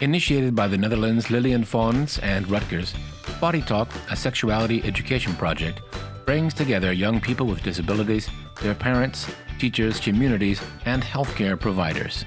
Initiated by the Netherlands Liliane Fonds and Rutgers, Body Talk, a sexuality education project, brings together young people with disabilities, their parents, teachers, communities, and healthcare providers.